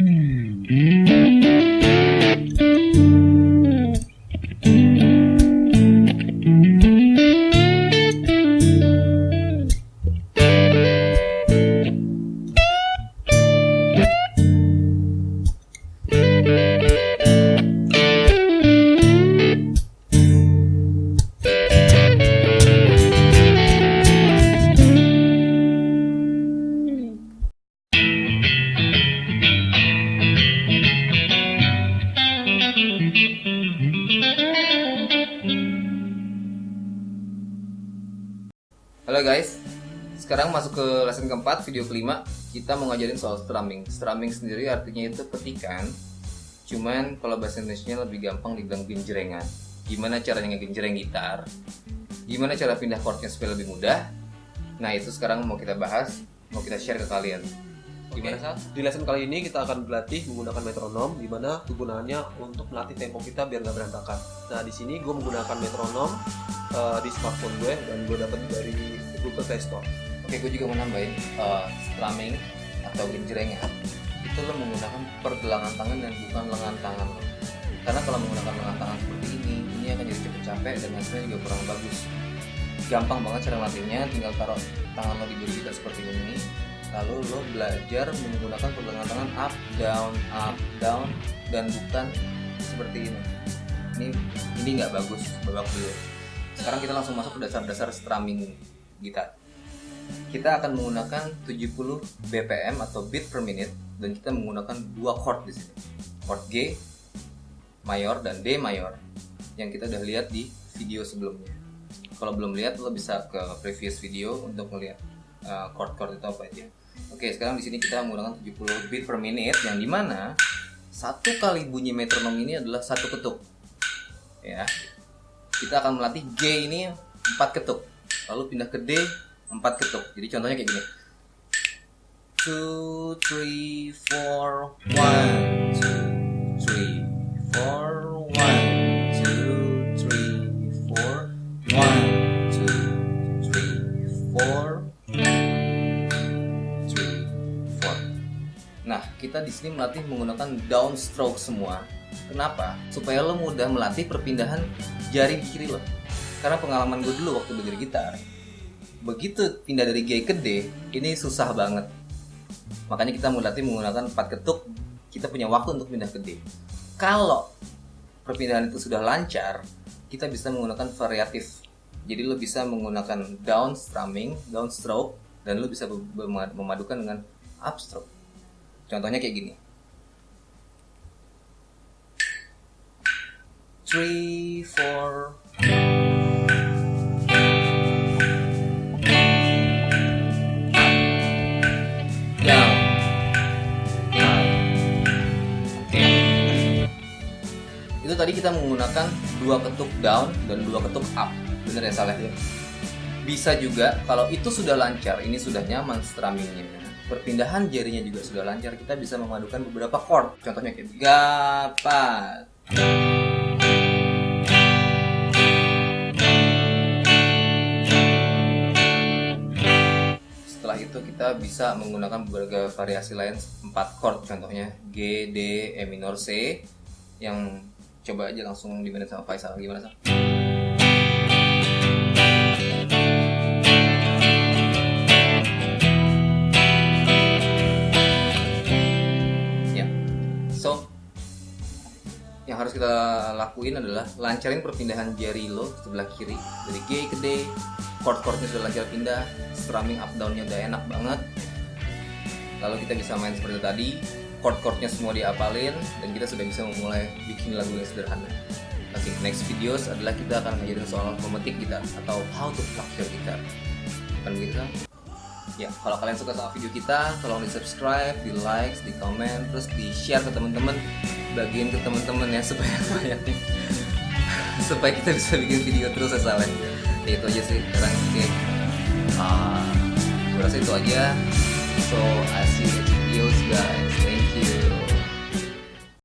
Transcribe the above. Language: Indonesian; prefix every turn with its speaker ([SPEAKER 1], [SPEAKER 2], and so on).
[SPEAKER 1] Mm. mm. Halo guys, sekarang masuk ke lesson keempat, video kelima. Kita mau ngajarin soal strumming. Strumming sendiri artinya itu petikan. Cuman kalau bahasa Indonesia lebih gampang dibilang genjrengan. Gimana caranya ngegenjreng gitar? Gimana cara pindah chordnya supaya lebih mudah? Nah itu sekarang mau kita bahas, mau kita share ke kalian Gimana
[SPEAKER 2] Oke.
[SPEAKER 1] Sal?
[SPEAKER 2] Di lesson kali ini kita akan berlatih menggunakan metronom, di mana kegunaannya untuk melatih tempo kita biar nggak berantakan. Nah di sini gue menggunakan metronom eh, di smartphone gue dan gue dapat dari Google Play Store.
[SPEAKER 1] Oke, gue juga mau nambahin uh, strumming atau genjrengan itu lo menggunakan pergelangan tangan dan bukan lengan tangan lo. Karena kalau menggunakan lengan tangan seperti ini, ini akan jadi cepet capek dan hasilnya juga kurang bagus. Gampang banget cara melatihnya, tinggal taruh tangan lo di kita seperti ini. Lalu lo belajar menggunakan pergelangan tangan up, down, up, down, dan bukan seperti ini. Ini ini nggak bagus babak dulu. Sekarang kita langsung masuk ke dasar-dasar strumming gitar kita akan menggunakan 70 BPM atau beat per minute dan kita menggunakan dua chord di sini. Chord G mayor dan D mayor yang kita udah lihat di video sebelumnya. Kalau belum lihat lo bisa ke previous video untuk melihat uh, chord-chord itu apa aja. Oke, sekarang di sini kita menggunakan 70 beat per menit yang di mana satu kali bunyi metronom ini adalah satu ketuk. Ya. Kita akan melatih G ini empat ketuk. Lalu pindah ke D empat ketuk. Jadi contohnya kayak gini. 2 3 4 1 2 3 4 1 2 3 4 1 2 3 4 kita di sini melatih menggunakan downstroke semua. Kenapa? Supaya lo mudah melatih perpindahan jari kiri lo. Karena pengalaman gue dulu waktu belajar gitar, begitu pindah dari G ke D ini susah banget makanya kita melatih menggunakan 4 ketuk kita punya waktu untuk pindah ke D kalau perpindahan itu sudah lancar kita bisa menggunakan variatif jadi lo bisa menggunakan down strumming down stroke dan lo bisa memadukan dengan upstroke contohnya kayak gini three four down, up. Itu tadi kita menggunakan dua ketuk down dan dua ketuk up. Bener ya salah ya? Bisa juga kalau itu sudah lancar, ini sudah nyaman strummingnya. Perpindahan jarinya juga sudah lancar, kita bisa memadukan beberapa chord. Contohnya kayak gapat. Setelah itu kita bisa menggunakan beberapa variasi lain 4 chord contohnya G, D, E minor, C yang coba aja langsung dimainin sama Faisal gimana sih? Yang harus kita lakuin adalah lancarin perpindahan jari lo sebelah kiri dari G ke D chord-chordnya sudah lancar pindah strumming up downnya udah enak banget lalu kita bisa main seperti tadi chord-chordnya semua diapalin dan kita sudah bisa memulai bikin lagu yang sederhana Oke, next videos adalah kita akan ngajarin soal memetik gitar atau how to pluck your guitar. Bukan begitu? Ya, kalau kalian suka sama video kita, tolong di subscribe, di like, di komen, terus di share ke teman-teman, bagiin ke teman-teman ya supaya banyaknya, supaya kita bisa bikin video terus ya salah. Ya itu aja sih sekarang. Oke, Ah, gue rasa itu aja. So I see you videos guys. Thank you.